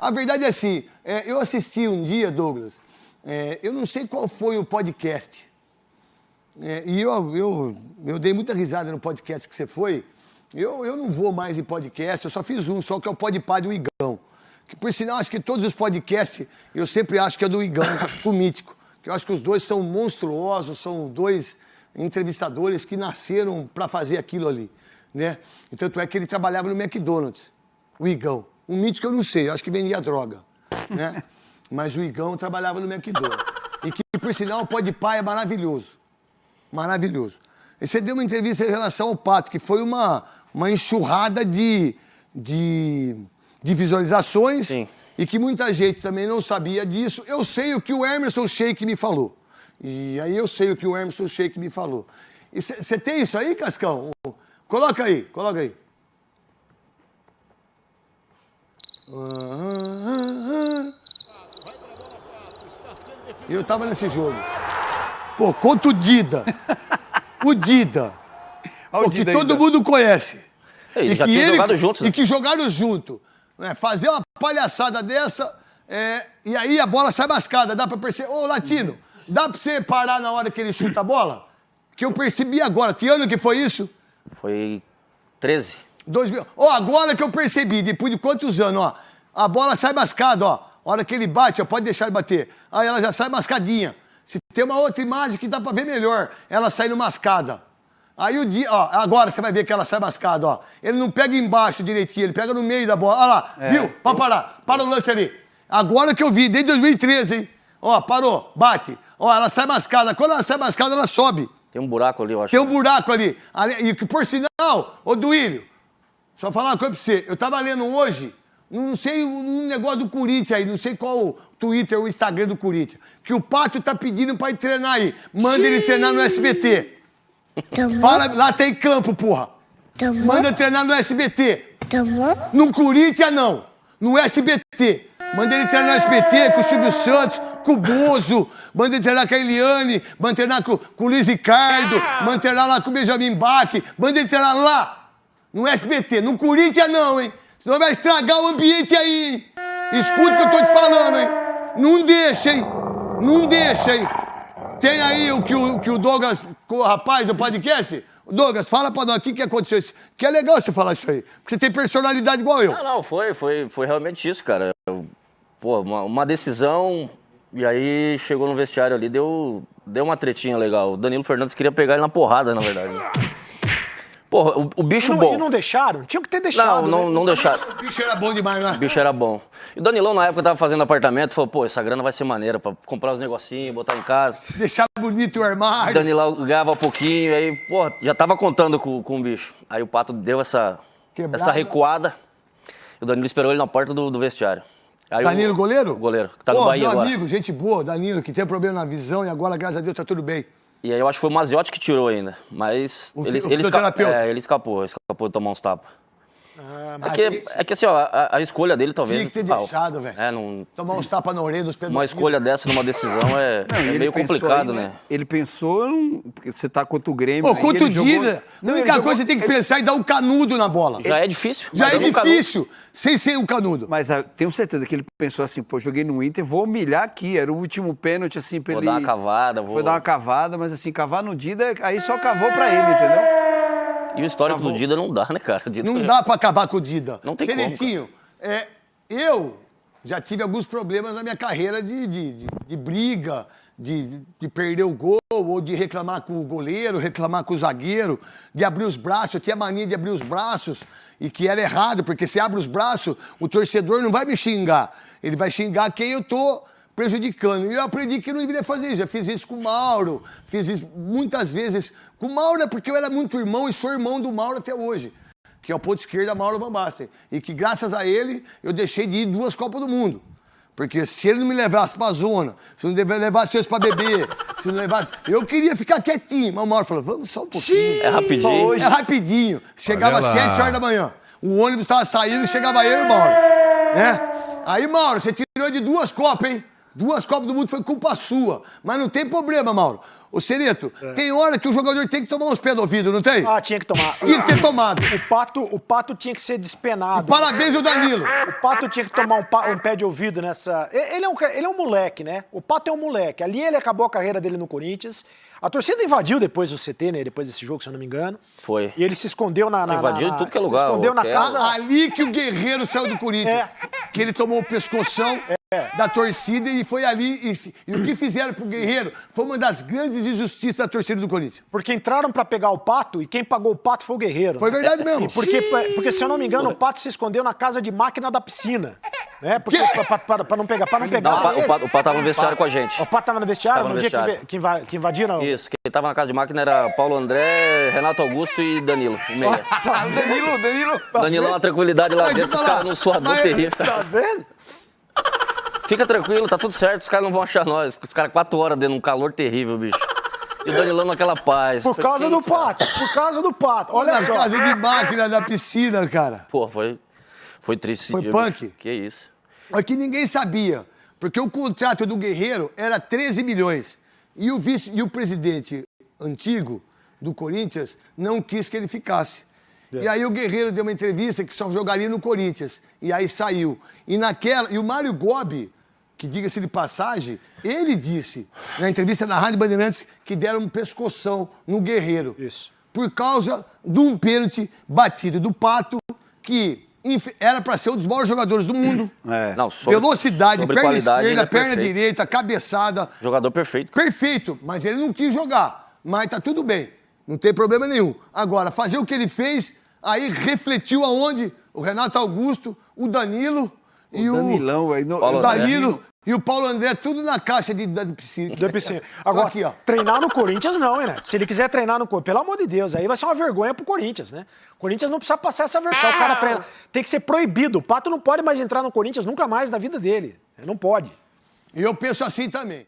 A verdade é assim, é, eu assisti um dia, Douglas, é, eu não sei qual foi o podcast, é, e eu, eu, eu dei muita risada no podcast que você foi. Eu, eu não vou mais em podcast, eu só fiz um, só que é o Podpah do Igão. Que, por sinal, acho que todos os podcasts, eu sempre acho que é do Igão, o Mítico. Que eu acho que os dois são monstruosos, são dois entrevistadores que nasceram para fazer aquilo ali. Né? Tanto é que ele trabalhava no McDonald's, o Igão. O Mítico eu não sei, eu acho que vendia droga. Né? Mas o Igão trabalhava no McDonald's. E que, por sinal, o Podpah é maravilhoso. Maravilhoso. E você deu uma entrevista em relação ao Pato, que foi uma, uma enxurrada de, de, de visualizações Sim. e que muita gente também não sabia disso. Eu sei o que o Emerson Sheik me falou. E aí eu sei o que o Emerson Sheik me falou. E você tem isso aí, Cascão? Coloca aí, coloca aí. Eu tava nesse jogo. Pô, contra o Dida. O Dida. O Pô, que todo mundo conhece. Eles já tinham jogado juntos, E né? que jogaram junto. né? Fazer uma palhaçada dessa, é, e aí a bola sai mascada. Dá pra perceber. Ô, Latino, dá pra você parar na hora que ele chuta a bola? Que eu percebi agora. Que ano que foi isso? Foi 13. 2000. Ó, agora que eu percebi, depois de quantos anos, ó. A bola sai mascada, ó. A hora que ele bate, ó, pode deixar ele bater. Aí ela já sai mascadinha. Se tem uma outra imagem que dá pra ver melhor, ela saindo mascada. Aí o dia, ó, agora você vai ver que ela sai mascada, ó. Ele não pega embaixo direitinho, ele pega no meio da bola. Olha lá, viu? Pode parar. Para o lance ali. Agora que eu vi, desde 2013, hein? Ó, parou, bate. Ó, ela sai mascada. Quando ela sai mascada, ela sobe. Tem um buraco ali, eu acho. Tem um buraco ali. ali e por sinal, ô Duílio, só falar uma coisa pra você. Eu tava lendo hoje, não sei, um negócio do Corinthians aí, não sei qual o Twitter ou o Instagram do Corinthians, que o Pátio tá pedindo pra ir treinar aí. Manda ele treinar no SBT. Fala, lá tem campo, porra. Manda treinar no SBT. No Corinthians, não. No SBT. Manda ele treinar no SBT com o Silvio Santos, com o Bozo. Manda ele treinar com a Eliane. Manda treinar com, com o Luiz Ricardo. Manda treinar lá com o Benjamin Bach. Manda ele treinar lá. No SBT. No Corinthians, não, hein? Senão vai estragar o ambiente aí, hein? Escuta o que eu tô te falando, hein? Não deixa, hein? Não deixa, hein? Tem aí o que o, que o Douglas, o rapaz do podcast. Douglas, fala pra nós o que, que aconteceu. Que é legal você falar isso aí. Porque você tem personalidade igual eu. Não, não, foi, foi, foi realmente isso, cara. Pô, uma, uma decisão, e aí chegou no vestiário ali, deu, deu uma tretinha legal. O Danilo Fernandes queria pegar ele na porrada, na verdade. Porra, o, o bicho Não, bom. e não deixaram? Tinha que ter deixado. Não, não, né? não deixaram. O bicho era bom demais, né? O bicho era bom. E o Danilão, na época, tava fazendo apartamento, falou, pô, essa grana vai ser maneira pra comprar os negocinhos, botar em casa. Deixar bonito o O armário. Danilão ganhava pouquinho, aí, pô, já tava contando com, com o bicho. Aí o Pato deu essa, essa recuada. E o Danilo esperou ele na porta do, do vestiário. Aí Danilo, o, goleiro? O goleiro, que tá no Pô, Bahia meu agora. amigo, gente boa, Danilo, que tem problema na visão e agora, graças a Deus, tá tudo bem. E aí eu acho que foi o Maziotti que tirou ainda. Mas O ele, o ele, esca- é, ele escapou, escapou de tomar uns tapas. Ah, é, que, aqui- é que assim, ó, a, a escolha dele talvez. Tinha que ter deixado, velho. É, não, Tomar uns tapas na orelha dos uma pedófilos. escolha dessa numa decisão é, Não, é ele meio complicado, aí, né? Ele pensou, porque você tá contra o Grêmio. Pô, contra o ele jogou- Dida, a ele única jogou- coisa que você tem que pensar é dar um canudo na bola. Já é difícil. Já mas é nunca- difícil, sem ser um canudo. Mas ah, tenho certeza que ele pensou assim, pô, joguei no Inter, vou humilhar aqui. Era o último pênalti, assim, pra Vou ele... dar uma cavada, vou. Foi dar uma cavada, mas assim, cavar no Dida, aí só cavou pra ele, entendeu? E o histórico do Dida não dá, né, cara? Não dá pra acabar com o Dida. Não tem como, Senetinho, é, eu já tive alguns problemas na minha carreira de, de, de- de briga, de, de perder o gol, ou de reclamar com o goleiro, reclamar com o zagueiro, de abrir os braços. Eu tinha mania de abrir os braços, e que era errado, porque se abre os braços, o torcedor não vai me xingar. Ele vai xingar quem eu tô prejudicando. E eu aprendi que eu não deveria fazer isso. Já fiz isso com o Mauro, fiz isso muitas vezes com o Mauro, é porque eu era muito irmão e sou irmão do Mauro até hoje que é o ponto esquerda Mauro Van Basten. E que graças a ele eu deixei de ir duas Copas do Mundo. Porque se ele não me levasse pra zona, se não deve- levasse eu pra beber, se não levasse. Eu queria ficar quietinho. Mas o Mauro falou: vamos só um pouquinho. É rapidinho. É rapidinho. Chegava às Olha lá. 7 horas da manhã. O ônibus estava saindo, chegava eu e o Mauro. Né? Aí, Mauro, você tirou de duas copas, hein? Duas Copas do Mundo foi culpa sua. Mas não tem problema, Mauro. Ô, Serito, tem hora que o jogador tem que tomar uns pés no ouvido, não tem? Ah, tinha que tomar. Tinha que ter tomado. O pato, o pato tinha que ser despenado. Parabéns ao Danilo. O Pato tinha que tomar um, pa- um pé de ouvido nessa. Ele é, um, ele é um moleque, né? O Pato é um moleque. Ali ele acabou a carreira dele no Corinthians. A torcida invadiu depois o CT, né? Depois desse jogo, se eu não me engano. Foi. E ele se escondeu na. na Invadiu na, em tudo que é se lugar, escondeu ô, na é- casa. Ali que o Guerreiro saiu do Corinthians. É. Que ele tomou o pescoção da torcida e foi ali. E, e o que fizeram pro Guerreiro foi uma das grandes injustiças da torcida do Corinthians. Porque entraram pra pegar o Pato e quem pagou o Pato foi o Guerreiro. Foi né? verdade mesmo. Porque, porque, se eu não me engano, o Pato se escondeu na casa de máquina da piscina. Né? Porque, Que? pra, pra- pra- pra não pegar. Pra não pegar. Não, o, Pato, o Pato tava no vestiário com a gente. O Pato tava no vestiário Tava no no dia que, vestiário. que, inva- que invadiram? Isso, quem tava na casa de máquina era Paulo André, Renato Augusto e Danilo, o meia. Danilo, Danilo. Danilo, uma tranquilidade lá dentro, deixa os caras num suador terrível. Tá vendo? Fica tranquilo, tá tudo certo, os caras não vão achar nós. Os caras quatro horas dentro de um calor terrível, bicho. E o Danilão naquela paz. Por causa do? Pato. Por causa do Pato. Olha Olha na só. casa de máquina da piscina, cara. Pô, foi, foi triste esse Foi dia, punk? bicho. Que isso. É que ninguém sabia, porque o contrato do Guerreiro era 13 milhões. E o, vice, e o presidente antigo do Corinthians não quis que ele ficasse. E aí o Guerreiro deu uma entrevista que só jogaria no Corinthians. E aí saiu. E naquela. E o Mário Gobi, que diga-se de passagem, ele disse na entrevista na Rádio Bandeirantes que deram um pescoção no Guerreiro. Isso. Por causa de um pênalti batido do Pato, que era para ser um dos maiores jogadores do mundo. É. Não, sobre- Velocidade, sobre perna esquerda, é perna perfeito. direita, cabeçada. Jogador perfeito. Perfeito, mas ele não quis jogar. Mas tá tudo bem, não tem problema nenhum. Agora, fazer o que ele fez, aí refletiu aonde? O Renato Augusto, o Danilo e o, Danilão, velho. no- Paulo o André. Danilo e o Paulo André, tudo na caixa de, da piscina. Da piscina. Agora, aqui, ó. treinar no Corinthians não, hein, né? Se ele quiser treinar no Corinthians, pelo amor de Deus, aí vai ser uma vergonha pro Corinthians, né? O Corinthians não precisa passar essa versão. O cara treina. Tem que ser proibido. O Pato não pode mais entrar no Corinthians nunca mais na vida dele. Não pode. E eu penso assim também.